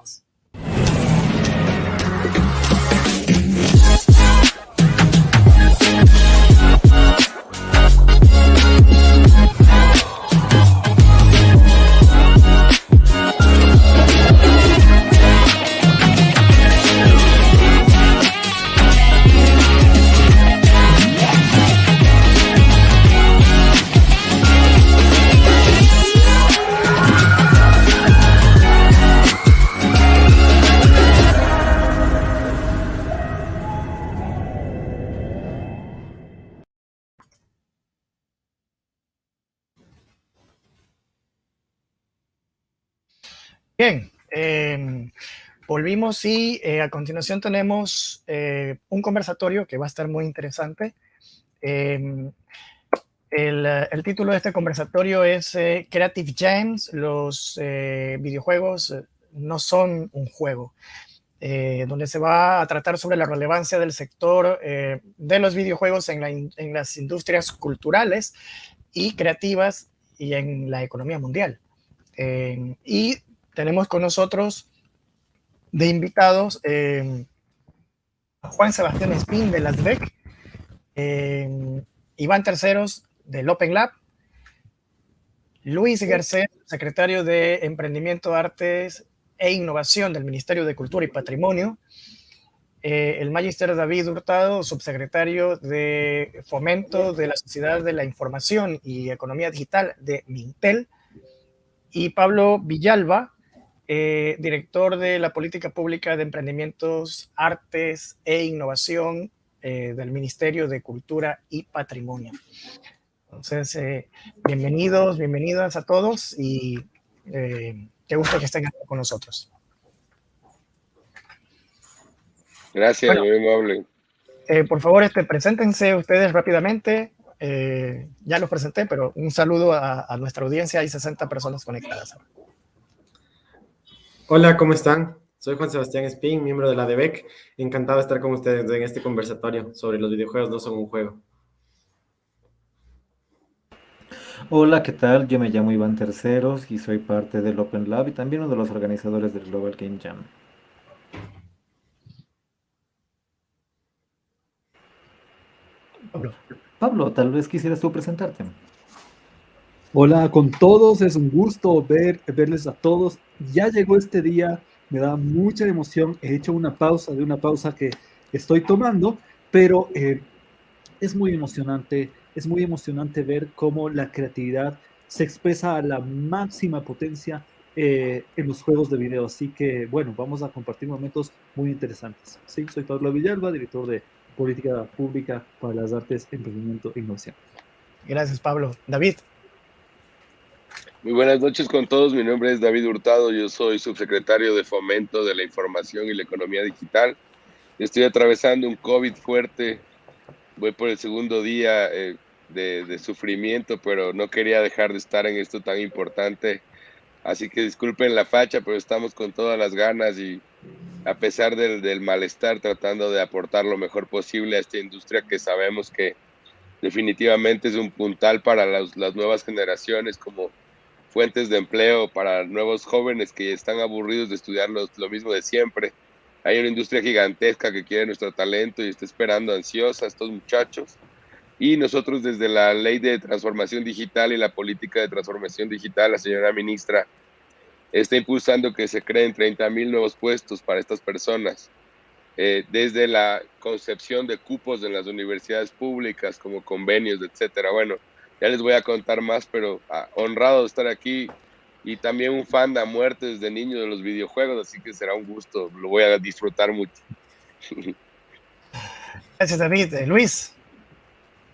animals. Volvimos y eh, a continuación tenemos eh, un conversatorio que va a estar muy interesante. Em, el, título de este conversatorio es eh, Creative Gems, los videojuegos no son un juego, donde se va a tratar sobre la relevancia del sector de los videojuegos en, en las industrias culturales y creativas y en la economía mundial. Em, y tenemos con nosotros de invitados eh, Juan Sebastián Espín de las BEC, eh, Iván Terceros del Open Lab, Luis Garcés, secretario de Emprendimiento, Artes e Innovación del Ministerio de Cultura y Patrimonio, eh, el Magister David Hurtado, subsecretario de Fomento de la Sociedad de la Información y Economía Digital de Mintel, y Pablo Villalba, eh, director de la Política Pública de Emprendimientos, Artes e Innovación eh, del Ministerio de Cultura y Patrimonio. Entonces, eh, bienvenidos, bienvenidas a todos y qué gusto que estén aquí con nosotros. Gracias, muy amable. por favor, este, preséntense ustedes rápidamente. ya los presenté, pero un saludo a, a nuestra audiencia. Hay 60 personas conectadas ahora. Hola, ¿cómo están? Soy Juan Sebastián Espín, miembro de la DEBEC. Encantado de estar con ustedes en este conversatorio sobre los videojuegos no son un juego. Hola, ¿qué tal? Yo me llamo Iván Terceros y soy parte del Open Lab y también uno de los organizadores del Global Game Jam. Pablo, Pablo tal vez quisieras tú presentarte. Hola con todos, es un gusto ver, verles a todos. Ya llegó este día, me da mucha emoción. He hecho una pausa de una pausa que estoy tomando, pero eh, es muy emocionante, es muy emocionante ver cómo la creatividad se expresa a la máxima potencia eh, en los juegos de video. Así que, bueno, vamos a compartir momentos muy interesantes. Sí, soy Pablo Villalba, director de Política Pública para las Artes, Emprendimiento e Innovación. Gracias, Pablo. David. Muy buenas noches con todos. Mi nombre es David Hurtado. Yo soy subsecretario de Fomento de la Información y la Economía Digital. Estoy atravesando un COVID fuerte. Voy por el segundo día eh, de, sufrimiento, pero no quería dejar de estar en esto tan importante. Así que disculpen la facha, pero estamos con todas las ganas y a pesar del, malestar tratando de aportar lo mejor posible a esta industria que sabemos que definitivamente es un puntal para las nuevas generaciones como fuentes de empleo para nuevos jóvenes que están aburridos de estudiar lo, mismo de siempre. Hay una industria gigantesca que quiere nuestro talento y está esperando ansiosa a estos muchachos. Y nosotros desde la ley de transformación digital y la política de transformación digital, la señora ministra está impulsando que se creen 30 mil nuevos puestos para estas personas. Eh, desde la concepción de cupos en las universidades públicas como convenios, etcétera. Bueno, ya les voy a contar más, pero ah, honrado de estar aquí y también un fan de muerte desde niño de los videojuegos, así que será un gusto, lo voy a disfrutar mucho. Gracias, David. Eh, Luis.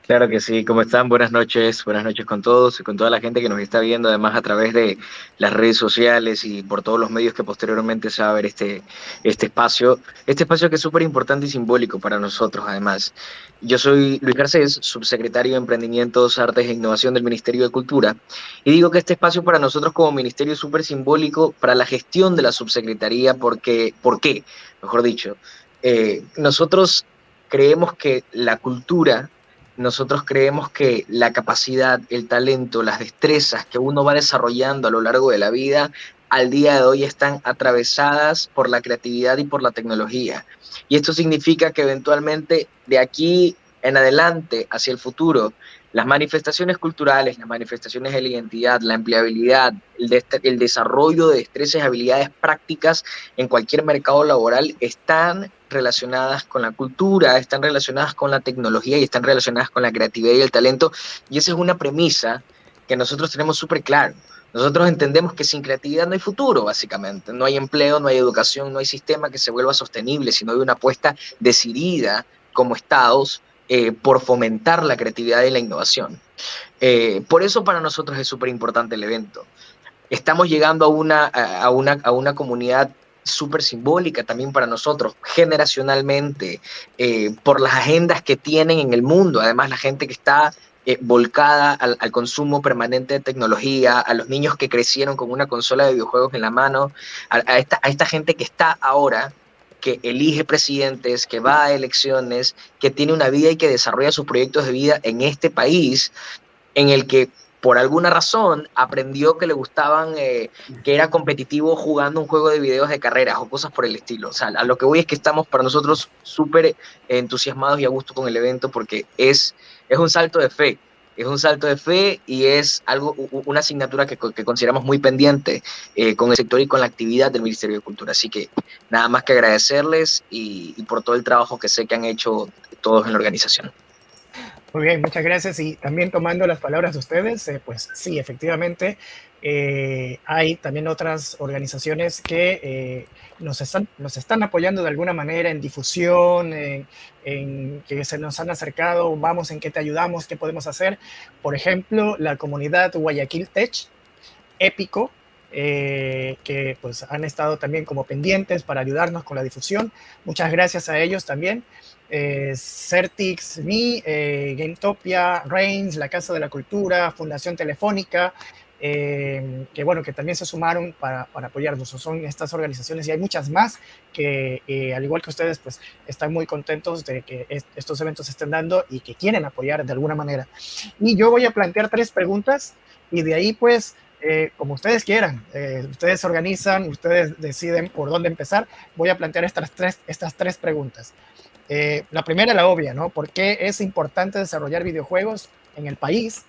Claro que sí, ¿cómo están? Buenas noches, buenas noches con todos y con toda la gente que nos está viendo, además a través de las redes sociales y por todos los medios que posteriormente se va a ver este, este espacio, este espacio que es súper importante y simbólico para nosotros además. Yo soy Luis Garcés, subsecretario de Emprendimientos, Artes e Innovación del Ministerio de Cultura, y digo que este espacio para nosotros como ministerio es súper simbólico para la gestión de la subsecretaría, porque, ¿por qué? Mejor dicho, eh, nosotros creemos que la cultura nosotros creemos que la capacidad, el talento, las destrezas que uno va desarrollando a lo largo de la vida al día de hoy están atravesadas por la creatividad y por la tecnología. Y esto significa que eventualmente de aquí en adelante, hacia el futuro, las manifestaciones culturales, las manifestaciones de la identidad, la empleabilidad, el, desarrollo de destrezas y habilidades prácticas en cualquier mercado laboral están relacionadas con la cultura, están relacionadas con la tecnología y están relacionadas con la creatividad y el talento. Y esa es una premisa que nosotros tenemos súper claro. Nosotros entendemos que sin creatividad no hay futuro, básicamente. No hay empleo, no hay educación, no hay sistema que se vuelva sostenible, sino hay una apuesta decidida como estados eh, por fomentar la creatividad y la innovación. Eh, por eso para nosotros es súper importante el evento. Estamos llegando a una, a una, a una comunidad súper simbólica también para nosotros, generacionalmente, eh, por las agendas que tienen en el mundo. Además, la gente que está volcada al, consumo permanente de tecnología, a los niños que crecieron con una consola de videojuegos en la mano, a, esta, a esta gente que está ahora que elige presidentes, que va a elecciones, que tiene una vida y que desarrolla sus proyectos de vida en este país, en el que por alguna razón aprendió que le gustaban, eh, que era competitivo jugando un juego de videos de carreras o cosas por el estilo. O sea, a lo que voy es que estamos para nosotros súper entusiasmados y a gusto con el evento porque es, es un salto de fe es un salto de fe y es algo, una asignatura que, consideramos muy pendiente eh, con el sector y con la actividad del Ministerio de Cultura. Así que nada más que agradecerles y, por todo el trabajo que sé que han hecho todos en la organización. Muy bien, muchas gracias. Y también tomando las palabras de ustedes, eh, pues sí, efectivamente, eh, hay también otras organizaciones que nos, están, nos están apoyando de alguna manera en difusión, en, que se nos han acercado, vamos, en qué te ayudamos, qué podemos hacer. Por ejemplo, la comunidad Guayaquil Tech, Épico, eh, que pues han estado también como pendientes para ayudarnos con la difusión. Muchas gracias a ellos también. Eh, Certix, Mi, eh, GameTopia, Reigns, la Casa de la Cultura, Fundación Telefónica, eh, que bueno, que también se sumaron para, para, apoyarnos. Son estas organizaciones y hay muchas más que, eh, al igual que ustedes, pues están muy contentos de que estos eventos se estén dando y que quieren apoyar de alguna manera. Y yo voy a plantear tres preguntas y de ahí, pues, como ustedes quieran, ustedes organizan, ustedes deciden por dónde empezar. Voy a plantear estas tres, estas tres preguntas. La primera, la obvia, ¿no? ¿Por qué es importante desarrollar videojuegos en el país?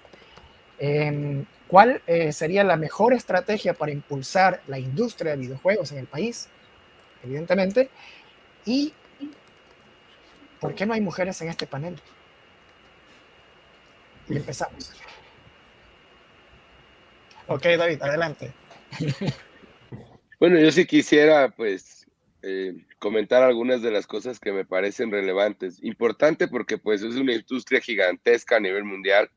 Em, ¿Cuál eh, sería la mejor estrategia para impulsar la industria de videojuegos en el país? Evidentemente. ¿Y por qué no hay mujeres en este panel? Y empezamos. Ok, David, adelante. Bueno, yo sí quisiera, pues, eh, comentar algunas de las cosas que me parecen relevantes. Importante porque, pues, es una industria gigantesca a nivel mundial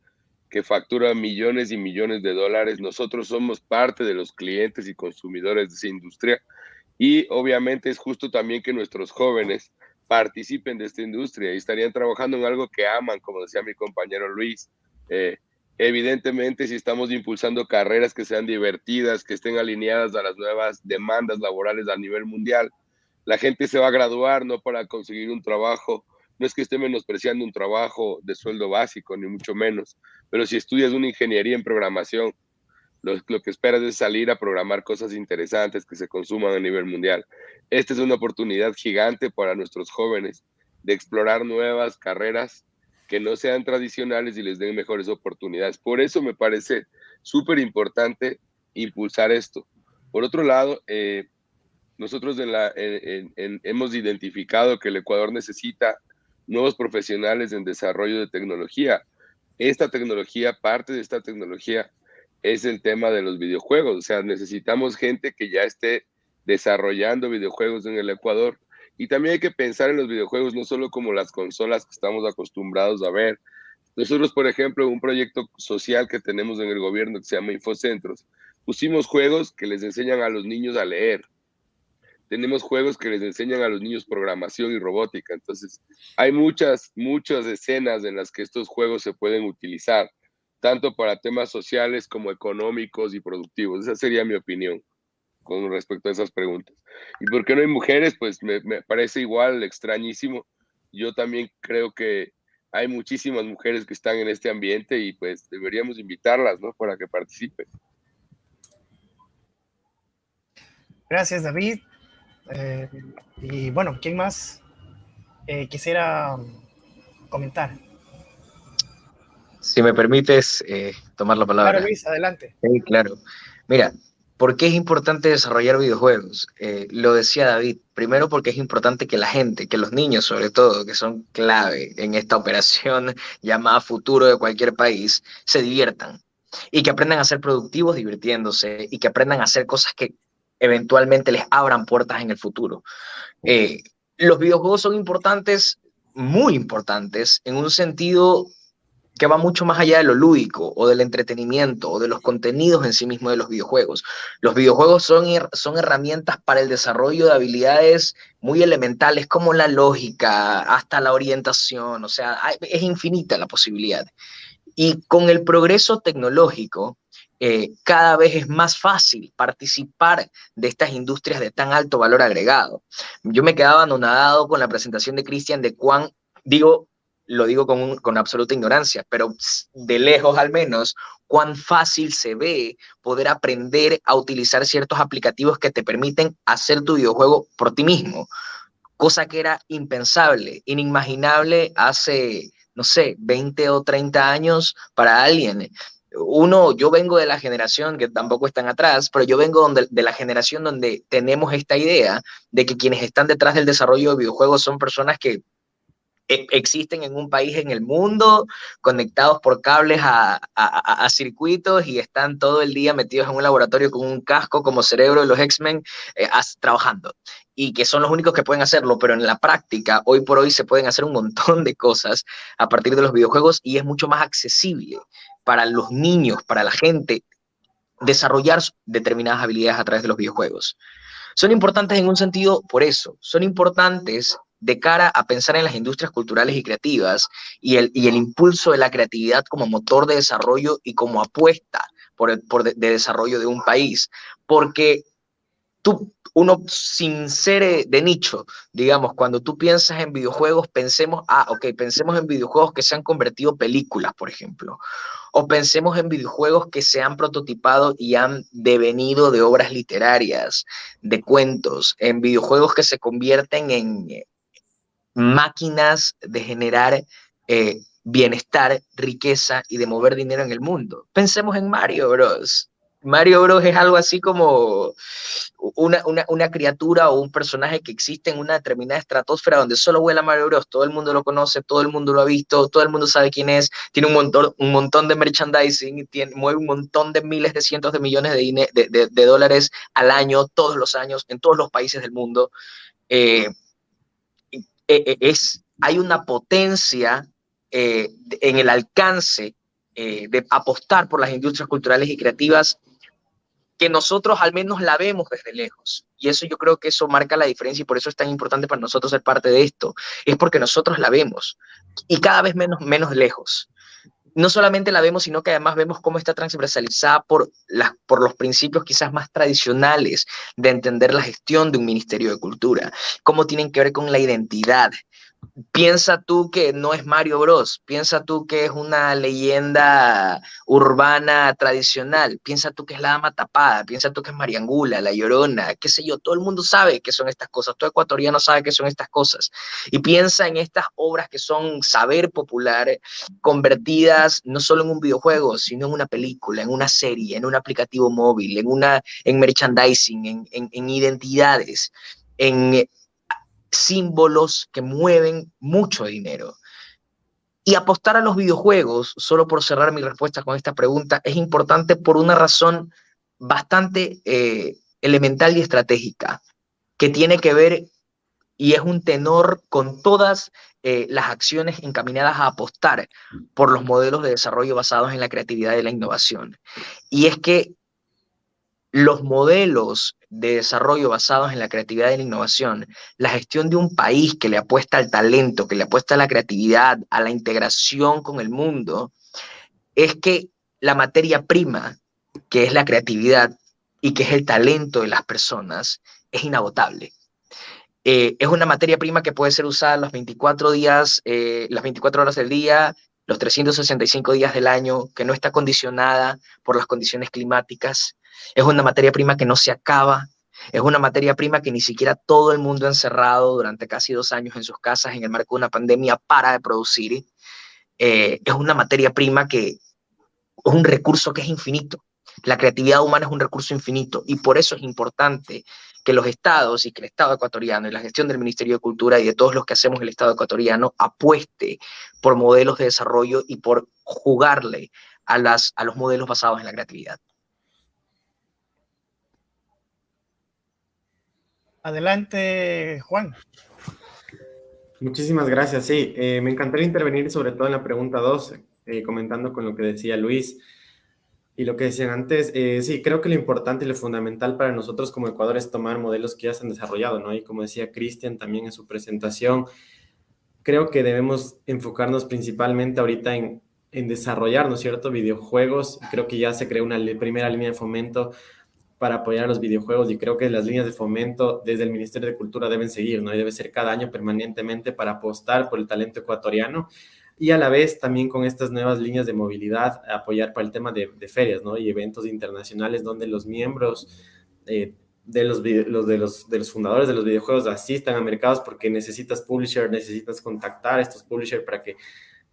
que factura millones y millones de dólares. Nosotros somos parte de los clientes y consumidores de esa industria y obviamente es justo también que nuestros jóvenes participen de esta industria y estarían trabajando en algo que aman, como decía mi compañero Luis. Eh, evidentemente, si estamos impulsando carreras que sean divertidas, que estén alineadas a las nuevas demandas laborales a nivel mundial, la gente se va a graduar no para conseguir un trabajo no es que esté menospreciando un trabajo de sueldo básico, ni mucho menos, pero si estudias una ingeniería en programación, lo, que esperas es salir a programar cosas interesantes que se consuman a nivel mundial. Esta es una oportunidad gigante para nuestros jóvenes de explorar nuevas carreras que no sean tradicionales y les den mejores oportunidades. Por eso me parece súper importante impulsar esto. Por otro lado, eh, nosotros hemos identificado que el Ecuador necesita nuevos profesionales en desarrollo de tecnología. Esta tecnología, parte de esta tecnología es el tema de los videojuegos. O sea, necesitamos gente que ya esté desarrollando videojuegos en el Ecuador. Y también hay que pensar en los videojuegos no solo como las consolas que estamos acostumbrados a ver. Nosotros, por ejemplo, un proyecto social que tenemos en el gobierno que se llama Infocentros, pusimos juegos que les enseñan a los niños a leer tenemos juegos que les enseñan a los niños programación y robótica. Entonces, hay muchas, muchas escenas en las que estos juegos se pueden utilizar, tanto para temas sociales como económicos y productivos. Esa sería mi opinión con respecto a esas preguntas. ¿Y por qué no hay mujeres? Pues me, me parece igual extrañísimo. Yo también creo que hay muchísimas mujeres que están en este ambiente y pues deberíamos invitarlas, ¿no? Para que participen. Gracias, David. Eh, y bueno, ¿quién más eh, quisiera comentar? Si me permites eh, tomar la palabra. Claro, Luis, adelante. Sí, claro. Mira, ¿por qué es importante desarrollar videojuegos? lo decía David, primero porque es importante que la gente, que los niños sobre todo, que son clave en esta operación llamada futuro de cualquier país, se diviertan y que aprendan a ser productivos divirtiéndose y que aprendan a hacer cosas que eventualmente les abran puertas en el futuro. Eh, los videojuegos son importantes, muy importantes, en un sentido que va mucho más allá de lo lúdico o del entretenimiento o de los contenidos en sí mismos de los videojuegos. Los videojuegos son, son herramientas para el desarrollo de habilidades muy elementales como la lógica, hasta la orientación, o sea, es infinita la posibilidad. Y con el progreso tecnológico, eh, cada vez es más fácil participar de estas industrias de tan alto valor agregado. Yo me quedaba anonadado con la presentación de Cristian de cuán, digo, lo digo con, con, absoluta ignorancia, pero de lejos al menos, cuán fácil se ve poder aprender a utilizar ciertos aplicativos que te permiten hacer tu videojuego por ti mismo, cosa que era impensable, inimaginable hace, no sé, 20 o 30 años para alguien uno, yo vengo de la generación que tampoco están atrás, pero yo vengo de la generación donde tenemos esta idea de que quienes están detrás del desarrollo de videojuegos son personas que e, existen en un país en el mundo, conectados por cables a, circuitos y están todo el día metidos en un laboratorio con un casco como cerebro de los X-Men eh, trabajando. Y que son los únicos que pueden hacerlo, pero en la práctica, hoy por hoy se pueden hacer un montón de cosas a partir de los videojuegos y es mucho más accesible para los niños, para la gente, desarrollar determinadas habilidades a través de los videojuegos. Son importantes en un sentido por eso, son importantes de cara a pensar en las industrias culturales y creativas y el, y el impulso de la creatividad como motor de desarrollo y como apuesta por, el, por de, desarrollo de un país. Porque tú, uno sin ser eh, de nicho, digamos, cuando tú piensas en videojuegos, pensemos, ah, ok, pensemos en videojuegos que se han convertido películas, por ejemplo, o pensemos en videojuegos que se han prototipado y han devenido de obras literarias, de cuentos, en videojuegos que se convierten en eh, máquinas de generar eh, bienestar, riqueza y de mover dinero en el mundo. Pensemos en Mario Bros. Mario Bros es algo así como una, una, criatura o un personaje que existe en una determinada estratosfera donde solo vuela Mario Bros. Todo el mundo lo conoce, todo el mundo lo ha visto, todo el mundo sabe quién es, tiene un montón, un montón de merchandising, tiene, mueve un montón de miles de cientos de millones de, de, dólares al año, todos los años, en todos los países del mundo. Eh, e, e, es, hay una potencia eh, en el alcance eh, de apostar por las industrias culturales y creativas que nosotros al menos la vemos desde lejos. Y eso yo creo que eso marca la diferencia y por eso es tan importante para nosotros ser parte de esto. Es porque nosotros la vemos y cada vez menos, menos lejos. No solamente la vemos, sino que además vemos cómo está transversalizada por, las, por los principios quizás más tradicionales de entender la gestión de un Ministerio de Cultura, cómo tienen que ver con la identidad, piensa tú que no es Mario Bros, piensa tú que es una leyenda urbana tradicional, piensa tú que es la dama tapada, piensa tú que es Mariangula, la llorona, qué sé yo, todo el mundo sabe que son estas cosas, todo ecuatoriano sabe que son estas cosas, y piensa en estas obras que son saber popular, convertidas no solo en un videojuego, sino en una película, en una serie, en un aplicativo móvil, en, una, en merchandising, en, en, en identidades, en símbolos que mueven mucho dinero. Y apostar a los videojuegos, solo por cerrar mi respuesta con esta pregunta, es importante por una razón bastante eh, elemental y estratégica, que tiene que ver y es un tenor con todas eh, las acciones encaminadas a apostar por los modelos de desarrollo basados en la creatividad y la innovación. Y es que los modelos de desarrollo basados en la creatividad y la innovación, la gestión de un país que le apuesta al talento, que le apuesta a la creatividad, a la integración con el mundo, es que la materia prima, que es la creatividad y que es el talento de las personas, es inagotable. Eh, es una materia prima que puede ser usada los 24 días, eh, las 24 horas del día, los 365 días del año, que no está condicionada por las condiciones climáticas, es una materia prima que no se acaba, Es una materia prima que ni siquiera todo el mundo encerrado durante casi dos años en sus casas en el marco de una pandemia para de producir. Eh, es una materia prima que es un recurso que es infinito. La creatividad humana es un recurso infinito y por eso es importante que los estados y que el Estado ecuatoriano y la gestión del Ministerio de Cultura y de todos los que hacemos el Estado ecuatoriano apueste por modelos de desarrollo y por jugarle a, las, a los modelos basados en la creatividad. Adelante, Juan. Muchísimas gracias. Sí, eh, me encantaría intervenir sobre todo en la pregunta 2, eh, comentando con lo que decía Luis y lo que decían antes. Eh, sí, creo que lo importante y lo fundamental para nosotros como Ecuador es tomar modelos que ya se han desarrollado, ¿no? Y como decía Cristian también en su presentación, creo que debemos enfocarnos principalmente ahorita en, en desarrollar, ¿no es cierto?, videojuegos. Creo que ya se creó una primera línea de fomento para apoyar a los videojuegos y creo que las líneas de fomento desde el Ministerio de Cultura deben seguir, ¿no? Y debe ser cada año permanentemente para apostar por el talento ecuatoriano y a la vez también con estas nuevas líneas de movilidad apoyar para el tema de, ferias, ¿no? Y eventos internacionales donde los miembros eh, de, los, de, los, de los fundadores de los videojuegos asistan a mercados porque necesitas publisher, necesitas contactar a estos publishers para que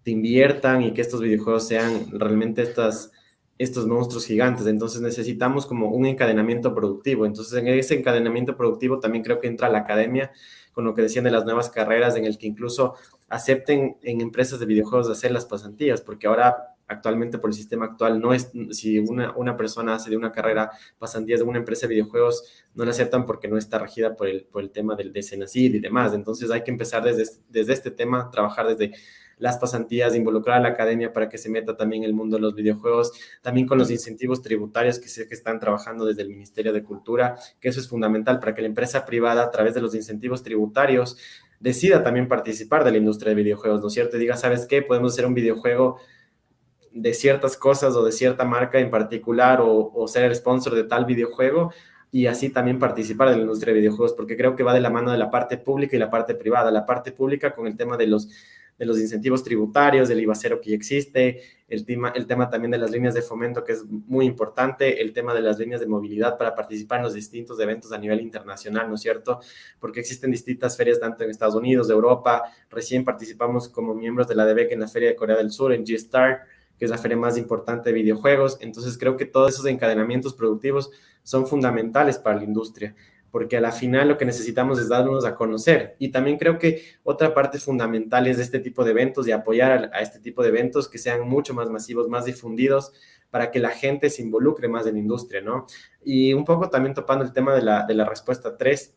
te inviertan y que estos videojuegos sean realmente estas estos monstruos gigantes. Entonces necesitamos como un encadenamiento productivo. Entonces en ese encadenamiento productivo también creo que entra la academia con lo que decían de las nuevas carreras, en el que incluso acepten en empresas de videojuegos hacer las pasantías, porque ahora actualmente por el sistema actual no es, si una, una persona hace de una carrera pasantías de una empresa de videojuegos, no la aceptan porque no está regida por el, por el tema del de y demás. Entonces hay que empezar desde, desde este tema, trabajar desde las pasantías, involucrar a la academia para que se meta también el mundo de los videojuegos, también con los incentivos tributarios que sé que están trabajando desde el Ministerio de Cultura, que eso es fundamental para que la empresa privada a través de los incentivos tributarios decida también participar de la industria de videojuegos, ¿no es cierto? Y diga, ¿sabes qué? Podemos hacer un videojuego de ciertas cosas o de cierta marca en particular o, o ser el sponsor de tal videojuego y así también participar de la industria de videojuegos, porque creo que va de la mano de la parte pública y la parte privada. La parte pública con el tema de los de los incentivos tributarios, del IVA cero que ya existe, el tema, el tema también de las líneas de fomento que es muy importante, el tema de las líneas de movilidad para participar en los distintos eventos a nivel internacional, ¿no es cierto? Porque existen distintas ferias tanto en Estados Unidos, de Europa, recién participamos como miembros de la DBEC en la Feria de Corea del Sur, en G-Star, que es la feria más importante de videojuegos, entonces creo que todos esos encadenamientos productivos son fundamentales para la industria porque a la final lo que necesitamos es darnos a conocer. Y también creo que otra parte fundamental es de este tipo de eventos y apoyar a, este tipo de eventos que sean mucho más masivos, más difundidos, para que la gente se involucre más en la industria, ¿no? Y un poco también topando el tema de la, de la respuesta 3,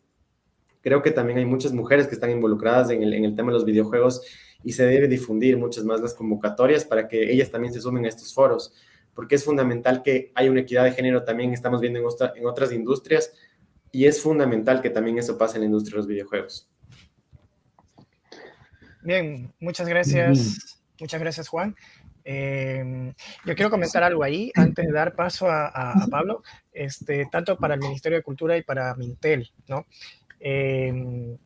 creo que también hay muchas mujeres que están involucradas en el, en el tema de los videojuegos y se debe difundir muchas más las convocatorias para que ellas también se sumen a estos foros, porque es fundamental que haya una equidad de género también, estamos viendo en, en otras industrias, y es fundamental que también eso pase en la industria de los videojuegos. Bien, muchas gracias. Muchas gracias, Juan. Eh, yo quiero comentar algo ahí antes de dar paso a, Pablo, este, tanto para el Ministerio de Cultura y para Mintel, ¿no? Eh,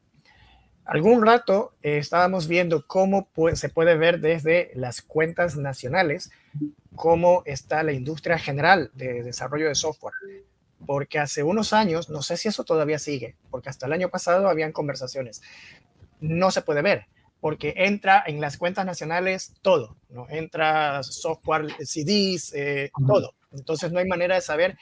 algún rato eh, estábamos viendo cómo se puede ver desde las cuentas nacionales cómo está la industria general de desarrollo de software porque hace unos años, no sé si eso todavía sigue, porque hasta el año pasado habían conversaciones, no se puede ver, porque entra en las cuentas nacionales todo, ¿no? Entra software, CDs, eh, todo. Entonces no hay manera de saber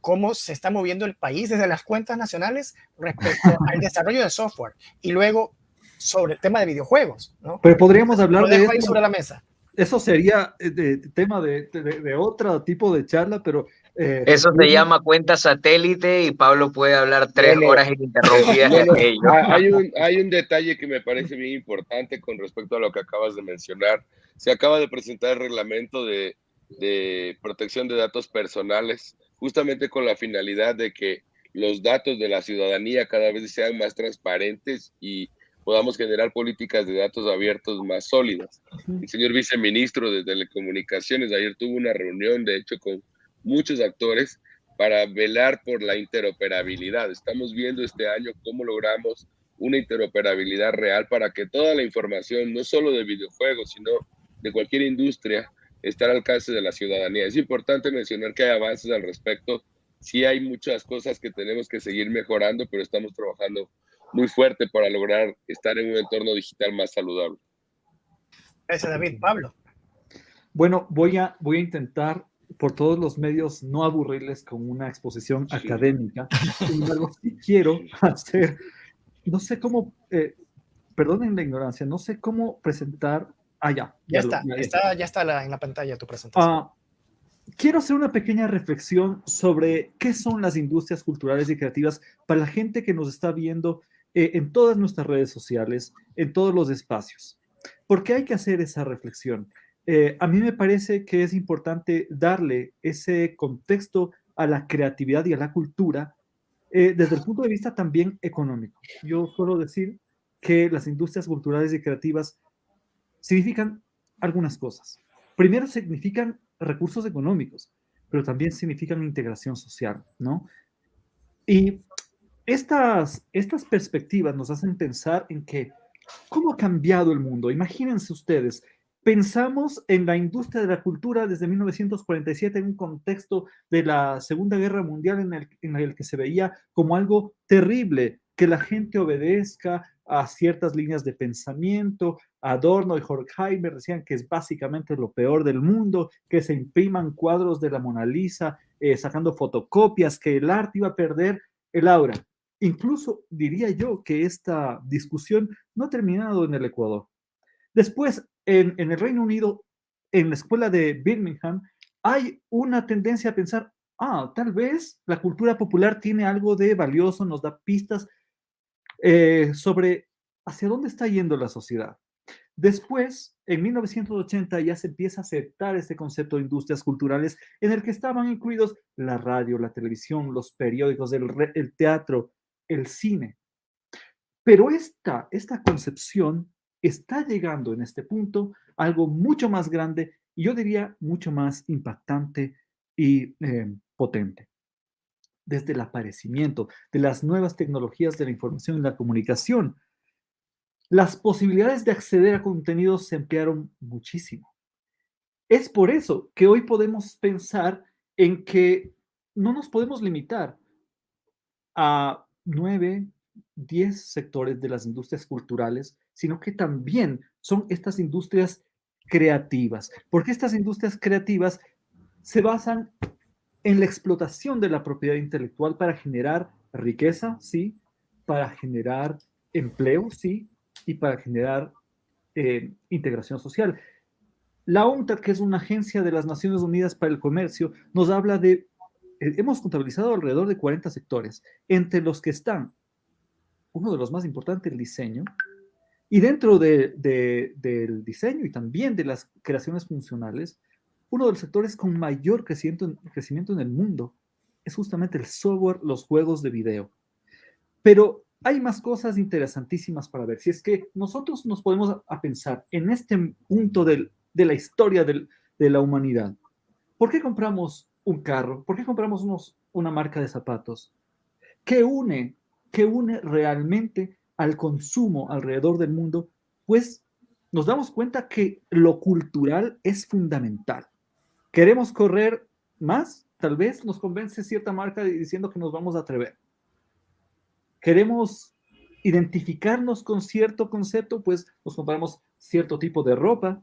cómo se está moviendo el país desde las cuentas nacionales respecto al desarrollo de software. Y luego sobre el tema de videojuegos, ¿no? Pero podríamos hablar de eso. sobre la mesa. Eso sería eh, de, tema de, de, otro tipo de charla, pero eh, Eso se llama cuenta satélite y Pablo puede hablar tres horas ininterrumpidas de aquello. Hay un, hay un detalle que me parece bien importante con respecto a lo que acabas de mencionar. Se acaba de presentar el reglamento de, de protección de datos personales, justamente con la finalidad de que los datos de la ciudadanía cada vez sean más transparentes y podamos generar políticas de datos abiertos más sólidas. El señor viceministro de Telecomunicaciones ayer tuvo una reunión, de hecho, con muchos actores para velar por la interoperabilidad. Estamos viendo este año cómo logramos una interoperabilidad real para que toda la información, no solo de videojuegos, sino de cualquier industria, esté al alcance de la ciudadanía. Es importante mencionar que hay avances al respecto. sí hay muchas cosas que tenemos que seguir mejorando, pero estamos trabajando muy fuerte para lograr estar en un entorno digital más saludable. Gracias, David. Pablo. Bueno, voy a, voy a intentar por todos los medios no aburrirles con una exposición académica. Sin embargo, sí quiero hacer, no sé cómo, eh, perdonen la ignorancia, no sé cómo presentar. Ah, ya. Ya, está, ya está, ya está en la pantalla tu presentación. Ah, quiero hacer una pequeña reflexión sobre qué son las industrias culturales y creativas para la gente que nos está viendo eh, en todas nuestras redes sociales, en todos los espacios. ¿Por qué hay que hacer esa reflexión? Eh, a mí me parece que es importante darle ese contexto a la creatividad y a la cultura eh, desde el punto de vista también económico. Yo suelo decir que las industrias culturales y creativas significan algunas cosas. Primero significan recursos económicos, pero también significan integración social, ¿no? Y estas, estas perspectivas nos hacen pensar en que, ¿cómo ha cambiado el mundo? Imagínense ustedes, pensamos en la industria de la cultura desde 1947 en un contexto de la Segunda Guerra Mundial en el, que se veía como algo terrible que la gente obedezca a ciertas líneas de pensamiento. Adorno y Horkheimer decían que es básicamente lo peor del mundo, que se impriman cuadros de la Mona Lisa eh, sacando fotocopias, que el arte iba a perder el aura. Incluso diría yo que esta discusión no ha terminado en el Ecuador. Después, en, el Reino Unido, en la escuela de Birmingham, hay una tendencia a pensar, ah, tal vez la cultura popular tiene algo de valioso, nos da pistas eh, sobre hacia dónde está yendo la sociedad. Después, en 1980 ya se empieza a aceptar este concepto de industrias culturales en el que estaban incluidos la radio, la televisión, los periódicos, el, el teatro, el cine. Pero esta, esta concepción está llegando en este punto algo mucho más grande y yo diría mucho más impactante y eh, potente. Desde el aparecimiento de las nuevas tecnologías de la información y la comunicación, las posibilidades de acceder a contenidos se ampliaron muchísimo. Es por eso que hoy podemos pensar en que no nos podemos limitar a nueve, diez sectores de las industrias culturales sino que también son estas industrias creativas, porque estas industrias creativas se basan en la explotación de la propiedad intelectual para generar riqueza, sí, para generar empleo, sí, y para generar eh, integración social. La UNCTAD, que es una agencia de las Naciones Unidas para el Comercio, nos habla de, eh, hemos contabilizado alrededor de 40 sectores, entre los que están, uno de los más importantes, el diseño, y dentro del diseño y también de las creaciones funcionales, uno de los sectores con mayor crecimiento, crecimiento en el mundo es justamente el software, los juegos de video. Pero hay más cosas interesantísimas para ver. Si es que nosotros nos podemos a pensar en este punto de la historia de la humanidad, ¿por qué compramos un carro? ¿Por qué compramos unos, una marca de zapatos? ¿Qué une, qué une realmente al consumo alrededor del mundo, pues nos damos cuenta que lo cultural es fundamental. ¿Queremos correr más? Tal vez nos convence cierta marca diciendo que nos vamos a atrever. ¿Queremos identificarnos con cierto concepto? Pues nos compramos cierto tipo de ropa,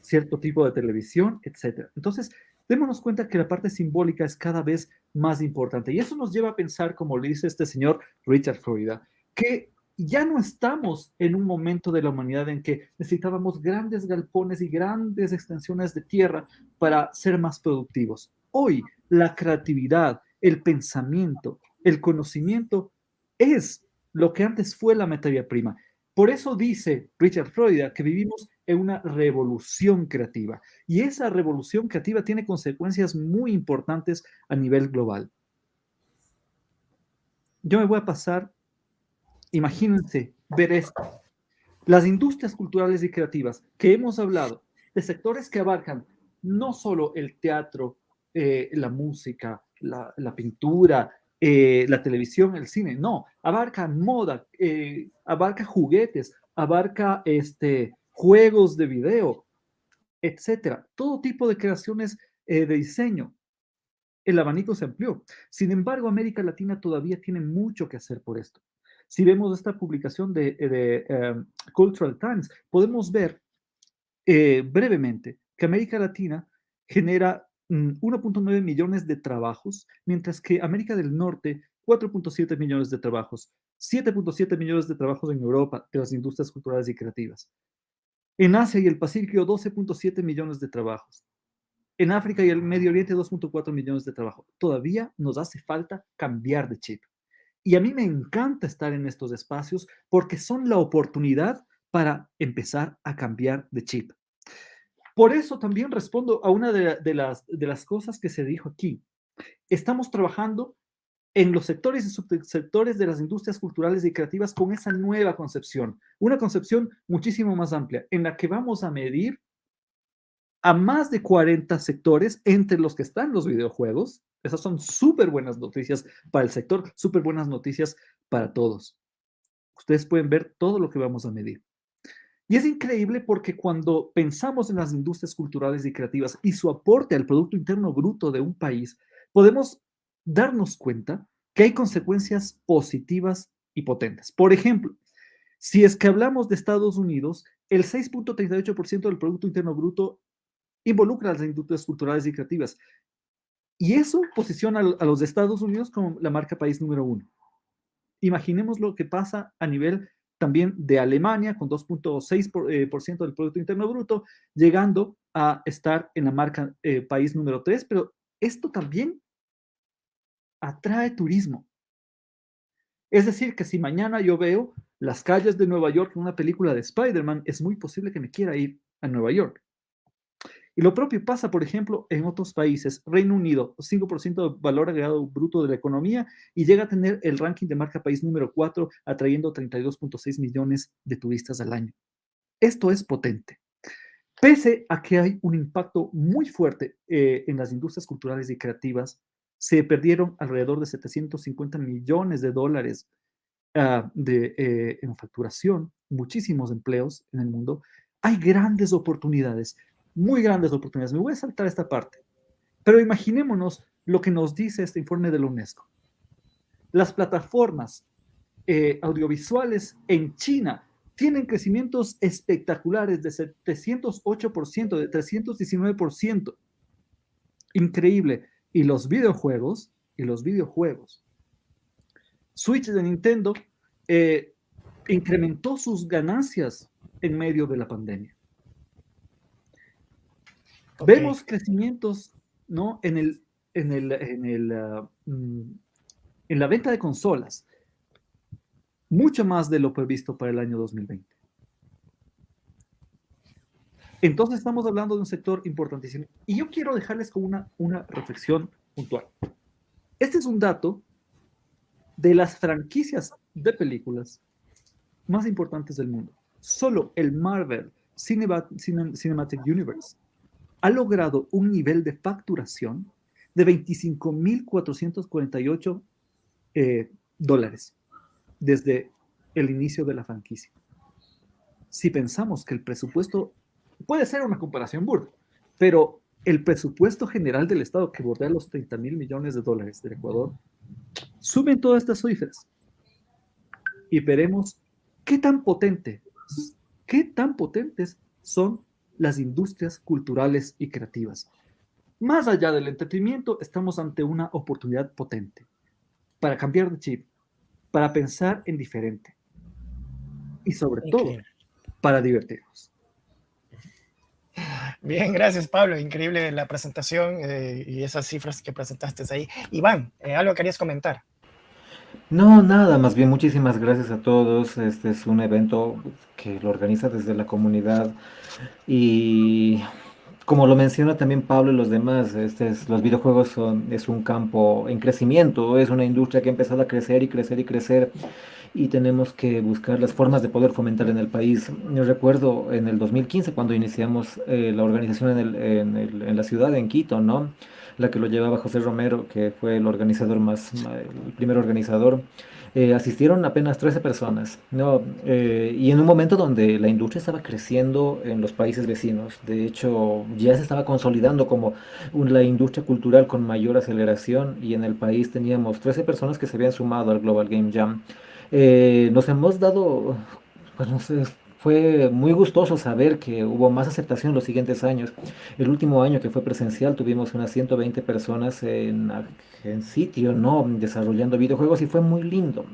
cierto tipo de televisión, etc. Entonces, démonos cuenta que la parte simbólica es cada vez más importante. Y eso nos lleva a pensar, como le dice este señor Richard Florida, que ya no estamos en un momento de la humanidad en que necesitábamos grandes galpones y grandes extensiones de tierra para ser más productivos. Hoy la creatividad, el pensamiento, el conocimiento es lo que antes fue la materia prima. Por eso dice Richard Freud que vivimos en una revolución creativa y esa revolución creativa tiene consecuencias muy importantes a nivel global. Yo me voy a pasar Imagínense ver esto. Las industrias culturales y creativas que hemos hablado, de sectores que abarcan no solo el teatro, eh, la música, la, pintura, eh, la televisión, el cine, no, abarca moda, eh, abarca juguetes, abarca este, juegos de video, etcétera, todo tipo de creaciones de diseño. el abanico se amplió. Sin embargo, América Latina todavía tiene mucho que hacer por esto. Si vemos esta publicación de, em, Cultural Times, podemos ver eh, brevemente que América Latina genera 1.9 mm, millones de trabajos, mientras que América del Norte 4.7 millones de trabajos, 7.7 millones de trabajos en Europa de las industrias culturales y creativas. En Asia y el Pacífico 12.7 millones de trabajos. En África y el Medio Oriente 2.4 millones de trabajos. Todavía nos hace falta cambiar de chip. Y a mí me encanta estar en estos espacios porque son la oportunidad para empezar a cambiar de chip. Por eso también respondo a una de, las, de las cosas que se dijo aquí. Estamos trabajando en los sectores y subsectores de las industrias culturales y creativas con esa nueva concepción, una concepción muchísimo más amplia, en la que vamos a medir a más de 40 sectores, entre los que están los videojuegos. Esas son súper buenas noticias para el sector, súper buenas noticias para todos. Ustedes pueden ver todo lo que vamos a medir. Y es increíble porque cuando pensamos en las industrias culturales y creativas y su aporte al Producto Interno Bruto de un país, podemos darnos cuenta que hay consecuencias positivas y potentes. Por ejemplo, si es que hablamos de Estados Unidos, el 6.38% del Producto Interno Bruto involucra a las industrias culturales y creativas. Y eso posiciona a los Estados Unidos como la marca país número uno. Imaginemos lo que pasa a nivel también de Alemania con 2.6% eh, del Producto Interno Bruto, llegando a estar en la marca eh, país número 3, pero esto también atrae turismo. Es decir, que si mañana yo veo las calles de Nueva York en una película de Spider-Man, es muy posible que me quiera ir a Nueva York. Y lo propio pasa, por ejemplo, en otros países. Reino Unido, 5% de valor agregado bruto de la economía y llega a tener el ranking de marca país número 4, atrayendo 32.6 millones de turistas al año. Esto es potente. Pese a que hay un impacto muy fuerte eh, en las industrias culturales y creativas, se perdieron alrededor de 750 millones de dólares ah, de, eh, en facturación, muchísimos empleos en el mundo. Hay grandes oportunidades muy grandes oportunidades. Me voy a saltar esta parte. Pero imaginémonos lo que nos dice este informe de la UNESCO. Las plataformas eh, audiovisuales en China tienen crecimientos espectaculares de 708%, de 319%. Increíble. Y los videojuegos, y los videojuegos. Switch de Nintendo eh, incrementó sus ganancias en medio de la pandemia. Vemos crecimientos ¿no? en, el, en, el, en, el, mm, en la venta de consolas, mucho más de lo previsto para el año 2020. Entonces estamos hablando de un sector importantísimo. Y yo quiero dejarles con una, una reflexión puntual. Este es un dato de las franquicias de películas más importantes del mundo. Solo el Marvel Cinematic Universe ha logrado un nivel de facturación de 25.448 eh, dólares desde el inicio de la franquicia. Si pensamos que el presupuesto puede ser una comparación burda, pero el presupuesto general del Estado que bordea los 30 mil millones de dólares del Ecuador, suben todas estas cifras y veremos qué tan potente, qué tan potentes son las industrias culturales y creativas. Más allá del entretenimiento, estamos ante una oportunidad potente para cambiar de chip, para pensar en diferente y sobre todo para divertirnos. Bien, gracias Pablo. Increíble la presentación eh, y esas cifras que presentaste ahí. Iván, eh, algo querías comentar. No, nada, más bien muchísimas gracias a todos. Este es un evento que lo organiza desde la comunidad y como lo menciona también Pablo y los demás, este es, los videojuegos son, es un campo en crecimiento, es una industria que ha empezado a crecer y crecer y crecer y tenemos que buscar las formas de poder fomentar en el país. Yo recuerdo en el 2015 cuando iniciamos eh, la organización en, el, en, el, en la ciudad, en Quito, ¿no? La que lo llevaba José Romero, que fue el organizador más, el primer organizador. eh, asistieron apenas 13 personas, ¿no? Eh, y en un momento donde la industria estaba creciendo en los países vecinos, de hecho ya se estaba consolidando como la industria cultural con mayor aceleración y en el país teníamos 13 personas que se habían sumado al Global Game Jam. Eh, nos hemos dado, pues no sé, fue muy gustoso saber que hubo más aceptación los siguientes años. El último año que fue presencial tuvimos unas 120 personas en, en sitio, ¿no? Desarrollando videojuegos y fue muy lindo.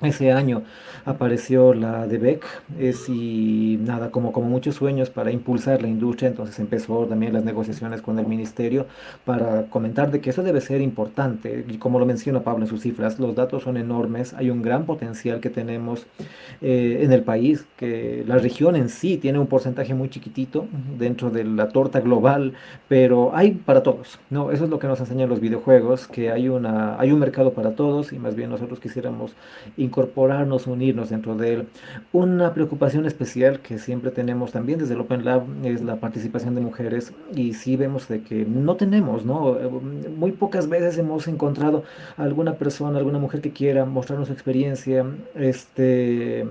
Ese año apareció la de Beck, es y nada, como, como muchos sueños para impulsar la industria, entonces empezó también las negociaciones con el ministerio para comentar de que eso debe ser importante, y como lo menciona Pablo en sus cifras, los datos son enormes, hay un gran potencial que tenemos eh, en el país, que la región en sí tiene un porcentaje muy chiquitito dentro de la torta global, pero hay para todos, ¿no? Eso es lo que nos enseñan los videojuegos, que hay, una, hay un mercado para todos y más bien nosotros quisiéramos incorporarnos, unirnos dentro de él. Una preocupación especial que siempre tenemos también desde el Open Lab es la participación de mujeres y sí vemos de que no tenemos, ¿no? Muy pocas veces hemos encontrado alguna persona, alguna mujer que quiera mostrarnos su experiencia, este,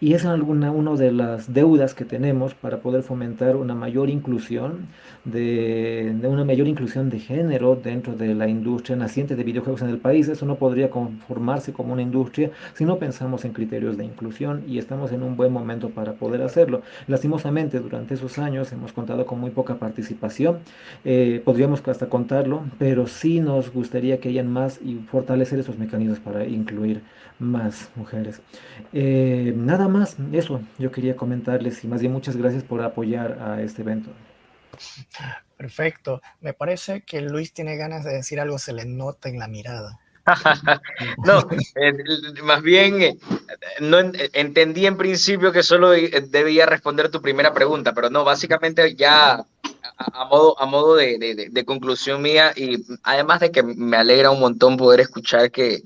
y es alguna una de las deudas que tenemos para poder fomentar una mayor inclusión de, una mayor inclusión de género dentro de la industria naciente de videojuegos en el país. Eso no podría conformarse como una industria si no pensamos en criterios de inclusión y estamos en un buen momento para poder hacerlo. Lastimosamente, durante esos años hemos contado con muy poca participación, eh, podríamos hasta contarlo, pero sí nos gustaría que hayan más y fortalecer esos mecanismos para incluir más mujeres. Eh, nada más, eso yo quería comentarles y más bien muchas gracias por apoyar a este evento. Perfecto. Me parece que Luis tiene ganas de decir algo, se le nota en la mirada. no, eh, más bien eh, no entendí en principio que solo debía responder tu primera pregunta, pero no, básicamente ya a, modo, a modo de, de, de, conclusión mía y además de que me alegra un montón poder escuchar que,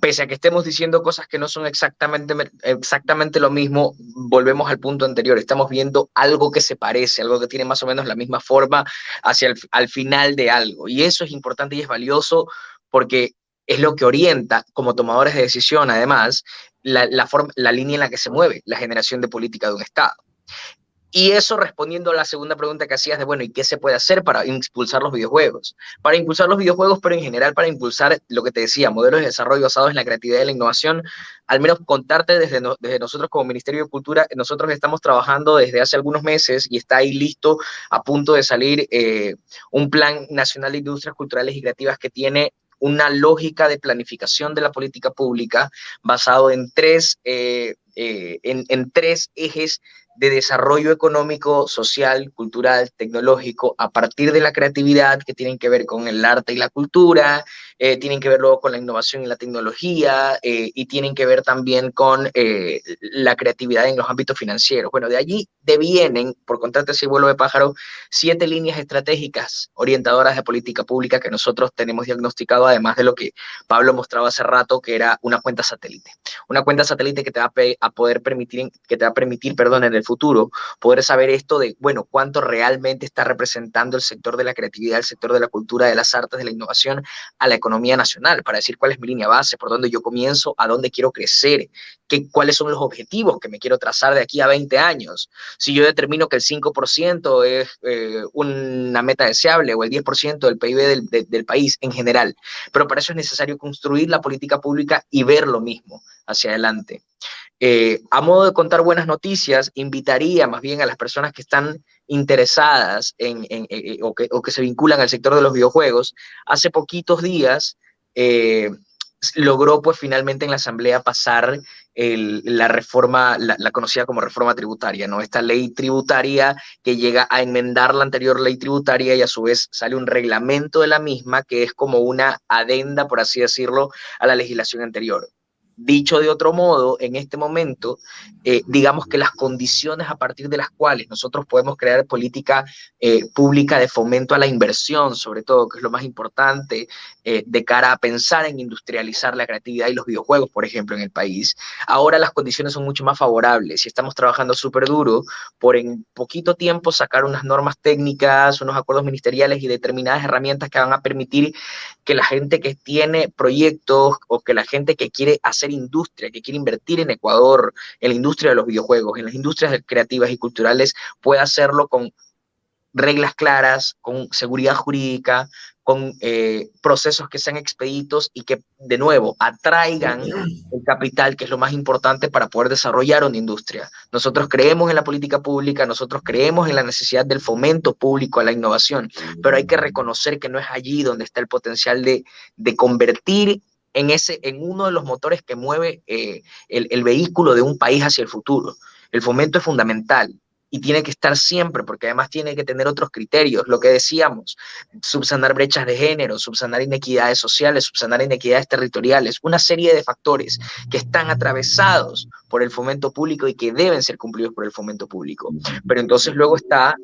pese a que estemos diciendo cosas que no son exactamente, exactamente lo mismo, volvemos al punto anterior, estamos viendo algo que se parece, algo que tiene más o menos la misma forma hacia el al final de algo. Y eso es importante y es valioso porque es lo que orienta como tomadores de decisión, además, la, la, forma, la línea en la que se mueve la generación de política de un Estado. Y eso respondiendo a la segunda pregunta que hacías de, bueno, ¿y qué se puede hacer para impulsar los videojuegos? Para impulsar los videojuegos, pero en general para impulsar lo que te decía, modelos de desarrollo basados en la creatividad y la innovación, al menos contarte desde, desde nosotros como Ministerio de Cultura, nosotros estamos trabajando desde hace algunos meses y está ahí listo, a punto de salir eh, un plan nacional de industrias culturales y creativas que tiene una lógica de planificación de la política pública basado en tres, eh, eh, en, en tres ejes de desarrollo económico, social, cultural, tecnológico, a partir de la creatividad que tienen que ver con el arte y la cultura, eh, tienen que ver luego con la innovación y la tecnología eh, y tienen que ver también con eh, la creatividad en los ámbitos financieros. Bueno, de allí devienen, por contarte ese vuelo de pájaro, siete líneas estratégicas orientadoras de política pública que nosotros tenemos diagnosticado, además de lo que Pablo mostraba hace rato, que era una cuenta satélite. Una cuenta satélite que te va a, poder permitir, que te va a permitir, perdón, en el futuro, poder saber esto de, bueno, cuánto realmente está representando el sector de la creatividad, el sector de la cultura, de las artes, de la innovación a la economía nacional, para decir cuál es mi línea base, por dónde yo comienzo, a dónde quiero crecer, qué, cuáles son los objetivos que me quiero trazar de aquí a 20 años. Si yo determino que el 5% es eh, una meta deseable o el 10% del PIB del, del país en general, pero para eso es necesario construir la política pública y ver lo mismo hacia adelante. Eh, a modo de contar buenas noticias, invitaría más bien a las personas que están interesadas en, eh, eh, o, que, se vinculan al sector de los videojuegos. Hace poquitos días logró pues finalmente en la Asamblea pasar la reforma, la, la, conocida como reforma tributaria, ¿no? Esta ley tributaria que llega a enmendar la anterior ley tributaria y a su vez sale un reglamento de la misma que es como una adenda, por así decirlo, a la legislación anterior. Dicho de otro modo, en este momento, eh, digamos que las condiciones a partir de las cuales nosotros podemos crear política eh, pública de fomento a la inversión, sobre todo, que es lo más importante, eh, de cara a pensar en industrializar la creatividad y los videojuegos, por ejemplo, en el país, ahora las condiciones son mucho más favorables y estamos trabajando súper duro por en poquito tiempo sacar unas normas técnicas, unos acuerdos ministeriales y determinadas herramientas que van a permitir que la gente que tiene proyectos o que la gente que quiere hacer industria, que quiere invertir en Ecuador, en la industria de los videojuegos, en las industrias creativas y culturales, puede hacerlo con reglas claras, con seguridad jurídica, con eh, procesos que sean expeditos y que, de nuevo, atraigan el capital, que es lo más importante para poder desarrollar una industria. Nosotros creemos en la política pública, nosotros creemos en la necesidad del fomento público a la innovación, pero hay que reconocer que no es allí donde está el potencial de, de convertir en, ese, en uno de los motores que mueve eh, el, el vehículo de un país hacia el futuro. El fomento es fundamental y tiene que estar siempre, porque además tiene que tener otros criterios, lo que decíamos, subsanar brechas de género, subsanar inequidades sociales, subsanar inequidades territoriales, una serie de factores que están atravesados por el fomento público y que deben ser cumplidos por el fomento público. Pero entonces luego está,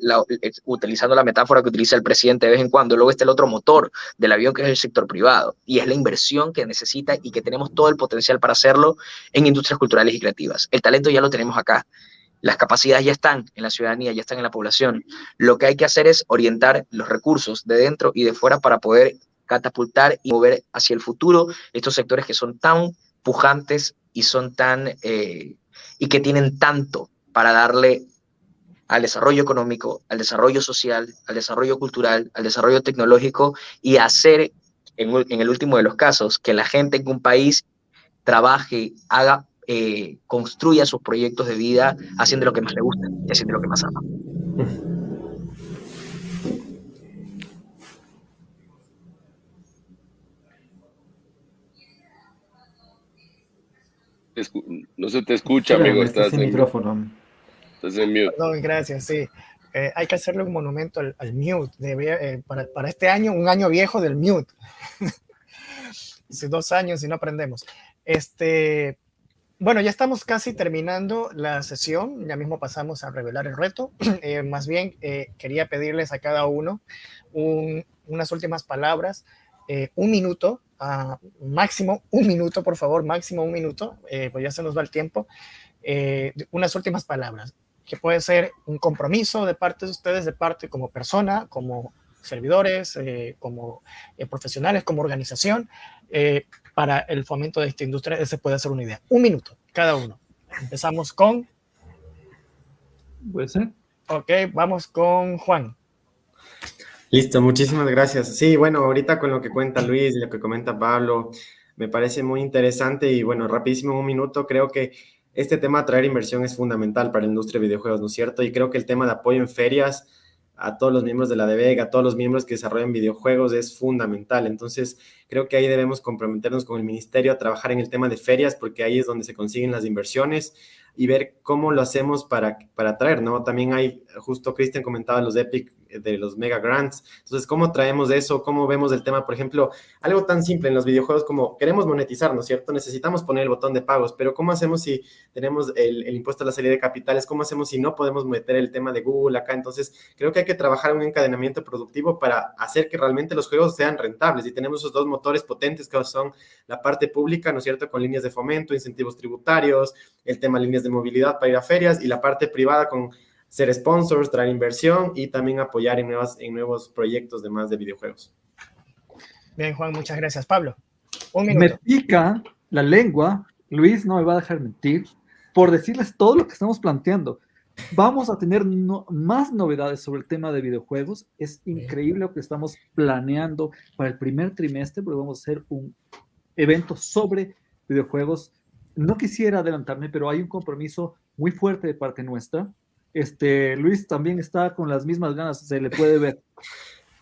utilizando la metáfora que utiliza el presidente de vez en cuando, luego está el otro motor del avión que es el sector privado y es la inversión que necesita y que tenemos todo el potencial para hacerlo en industrias culturales y creativas. El talento ya lo tenemos acá las capacidades ya están en la ciudadanía, ya están en la población. Lo que hay que hacer es orientar los recursos de dentro y de fuera para poder catapultar y mover hacia el futuro estos sectores que son tan pujantes y son tan eh, y que tienen tanto para darle al desarrollo económico, al desarrollo social, al desarrollo cultural, al desarrollo tecnológico y hacer, en, en el último de los casos, que la gente en un país trabaje, haga eh, construya sus proyectos de vida haciendo lo que más le gusta y haciendo lo que más ama. No se te escucha, amigo. Estás, en micrófono. Estás en mute. Perdón, gracias, sí. Eh, hay que hacerle un monumento al, mute. Eh, para, para, este año, un año viejo del mute. Hace dos años y no aprendemos. Este, bueno, ya estamos casi terminando la sesión, ya mismo pasamos a revelar el reto. Eh, más bien, eh, quería pedirles a cada uno unas últimas palabras, eh, un minuto, uh, máximo un minuto, por favor, máximo un minuto, pues ya se nos va el tiempo, unas últimas palabras, que puede ser un compromiso de parte de ustedes, de parte como persona, como servidores, como profesionales, como organización, para el fomento de esta industria, ese puede ser una idea. Un minuto, cada uno. Empezamos con... Puede ser. Ok, vamos con Juan. Listo, muchísimas gracias. Sí, bueno, ahorita con lo que cuenta Luis y lo que comenta Pablo, me parece muy interesante y bueno, rapidísimo, un minuto, creo que este tema de traer inversión es fundamental para la industria de videojuegos, ¿no es cierto? Y creo que el tema de apoyo en ferias a todos los miembros de la DBEG, a todos los miembros que desarrollan videojuegos es fundamental. Entonces, creo que ahí debemos comprometernos con el ministerio a trabajar en el tema de ferias, porque ahí es donde se consiguen las inversiones y ver cómo lo hacemos para, para atraer, ¿no? También hay, justo Cristian comentaba los Epic de los mega grants. Entonces, ¿cómo traemos eso? ¿Cómo vemos el tema? Por ejemplo, algo tan simple en los videojuegos como queremos monetizar, ¿no es cierto? Necesitamos poner el botón de pagos, pero ¿cómo hacemos si tenemos el, impuesto a la salida de capitales? ¿Cómo hacemos si no podemos meter el tema de Google acá? Entonces, creo que hay que trabajar un encadenamiento productivo para hacer que realmente los juegos sean rentables y tenemos esos dos motores potentes que son la parte pública, ¿no es cierto? Con líneas de fomento, incentivos tributarios, el tema líneas de movilidad para ir a ferias y la parte privada con ser sponsors, traer inversión y también apoyar en, nuevas, en nuevos proyectos de más de videojuegos. Bien, Juan, muchas gracias. Pablo, un minuto. Me pica la lengua, Luis no me va a dejar mentir, por decirles todo lo que estamos planteando. Vamos a tener más novedades sobre el tema de videojuegos. Es increíble lo que estamos planeando para el primer trimestre, porque vamos a hacer un evento sobre videojuegos. No quisiera adelantarme, pero hay un compromiso muy fuerte de parte nuestra este, Luis también está con las mismas ganas, se le puede ver.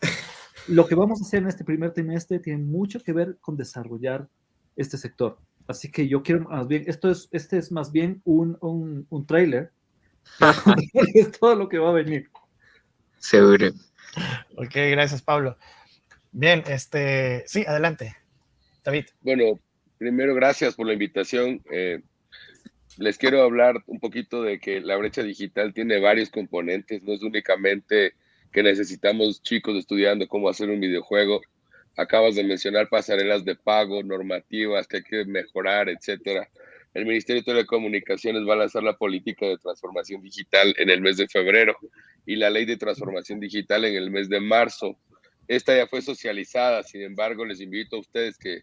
Lo que vamos a hacer en este primer trimestre tiene mucho que ver con desarrollar este sector. Así que yo quiero más bien, esto es, este es más bien un, un, un trailer. es todo lo que va a venir. Seguro. Ok, gracias, Pablo. Bien, este, sí, adelante, David. Bueno, primero, gracias por la invitación. Eh, les quiero hablar un poquito de que la brecha digital tiene varios componentes, no es únicamente que necesitamos chicos estudiando cómo hacer un videojuego. Acabas de mencionar pasarelas de pago, normativas que hay que mejorar, etcétera. El Ministerio de Telecomunicaciones va a lanzar la política de transformación digital en el mes de febrero y la ley de transformación digital en el mes de marzo. Esta ya fue socializada, sin embargo, les invito a ustedes que,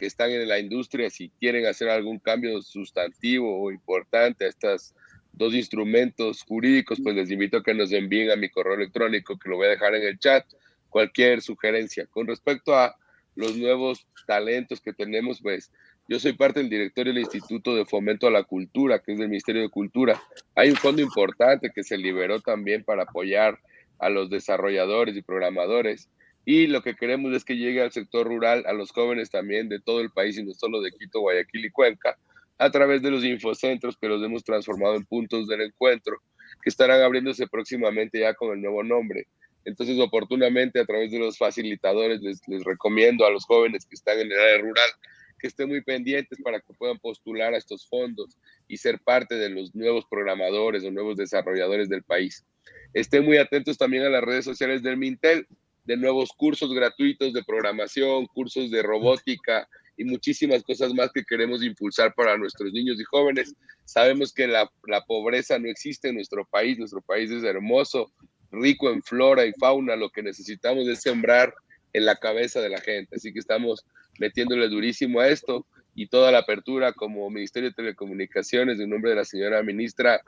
que están en la industria, si quieren hacer algún cambio sustantivo o importante a estos dos instrumentos jurídicos, pues les invito a que nos envíen a mi correo electrónico, que lo voy a dejar en el chat, cualquier sugerencia. Con respecto a los nuevos talentos que tenemos, pues yo soy parte del directorio del Instituto de Fomento a la Cultura, que es del Ministerio de Cultura. Hay un fondo importante que se liberó también para apoyar a los desarrolladores y programadores y lo que queremos es que llegue al sector rural, a los jóvenes también de todo el país y no solo de Quito, Guayaquil y Cuenca, a través de los infocentros que los hemos transformado en puntos del encuentro, que estarán abriéndose próximamente ya con el nuevo nombre. Entonces, oportunamente, a través de los facilitadores, les, recomiendo a los jóvenes que están en el área rural que estén muy pendientes para que puedan postular a estos fondos y ser parte de los nuevos programadores o nuevos desarrolladores del país. Estén muy atentos también a las redes sociales del Mintel de nuevos cursos gratuitos de programación, cursos de robótica y muchísimas cosas más que queremos impulsar para nuestros niños y jóvenes. Sabemos que la, la pobreza no existe en nuestro país, nuestro país es hermoso, rico en flora y fauna, lo que necesitamos es sembrar en la cabeza de la gente. Así que estamos metiéndole durísimo a esto y toda la apertura como Ministerio de Telecomunicaciones, en nombre de la señora ministra,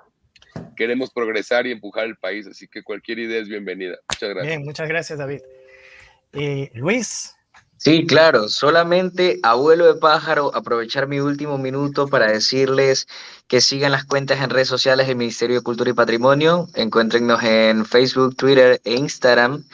queremos progresar y empujar el país, así que cualquier idea es bienvenida. Muchas gracias. Bien, muchas gracias, David. Eh, Luis. Sí, claro, solamente abuelo de pájaro, aprovechar mi último minuto para decirles que sigan las cuentas en redes sociales del Ministerio de Cultura y Patrimonio, encuéntrennos en Facebook, Twitter e Instagram,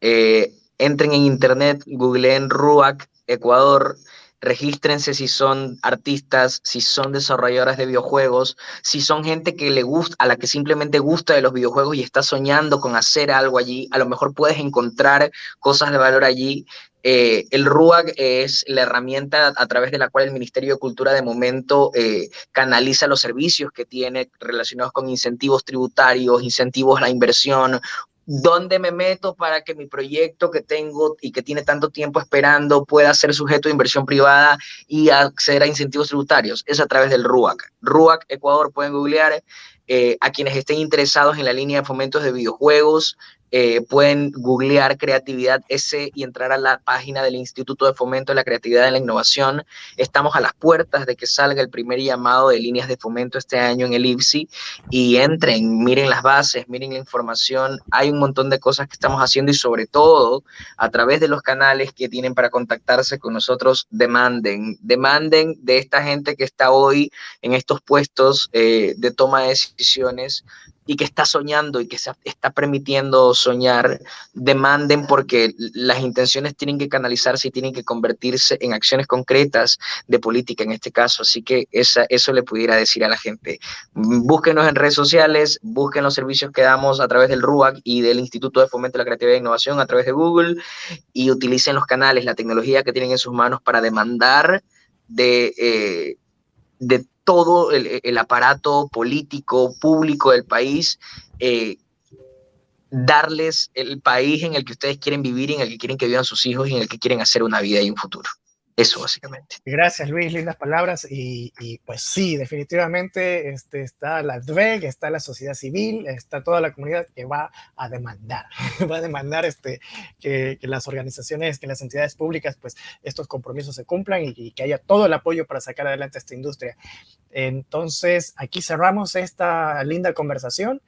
eh, entren en internet, googleen RUAC Ecuador, regístrense si son artistas, si son desarrolladoras de videojuegos, si son gente que le gusta, a la que simplemente gusta de los videojuegos y está soñando con hacer algo allí, a lo mejor puedes encontrar cosas de valor allí. Eh, el RUAG es la herramienta a través de la cual el Ministerio de Cultura de momento eh, canaliza los servicios que tiene relacionados con incentivos tributarios, incentivos a la inversión, dónde me meto para que mi proyecto que tengo y que tiene tanto tiempo esperando pueda ser sujeto de inversión privada y acceder a incentivos tributarios. Es a través del RUAC. RUAC Ecuador, pueden googlear. Eh, a quienes estén interesados en la línea de fomentos de videojuegos, eh, pueden googlear creatividad S y entrar a la página del Instituto de Fomento de la Creatividad y la Innovación. Estamos a las puertas de que salga el primer llamado de líneas de fomento este año en el IPSI y entren, miren las bases, miren la información. Hay un montón de cosas que estamos haciendo y sobre todo a través de los canales que tienen para contactarse con nosotros, demanden, demanden de esta gente que está hoy en estos puestos eh, de toma de decisiones y que está soñando y que está permitiendo soñar, demanden porque las intenciones tienen que canalizarse y tienen que convertirse en acciones concretas de política en este caso. Así que esa, eso le pudiera decir a la gente. Búsquenos en redes sociales, busquen los servicios que damos a través del RUAC y del Instituto de Fomento de la Creatividad e Innovación a través de Google y utilicen los canales, la tecnología que tienen en sus manos para demandar de, eh, de todo el, aparato político, público del país, eh, darles el país en el que ustedes quieren vivir, en el que quieren que vivan sus hijos y en el que quieren hacer una vida y un futuro. Eso básicamente. Gracias Luis, lindas palabras. Y, pues sí, definitivamente este, está la DVEG, está la sociedad civil, está toda la comunidad que va a demandar, va a demandar este, que, las organizaciones, que las entidades públicas, pues estos compromisos se cumplan y, que haya todo el apoyo para sacar adelante esta industria. Entonces, aquí cerramos esta linda conversación.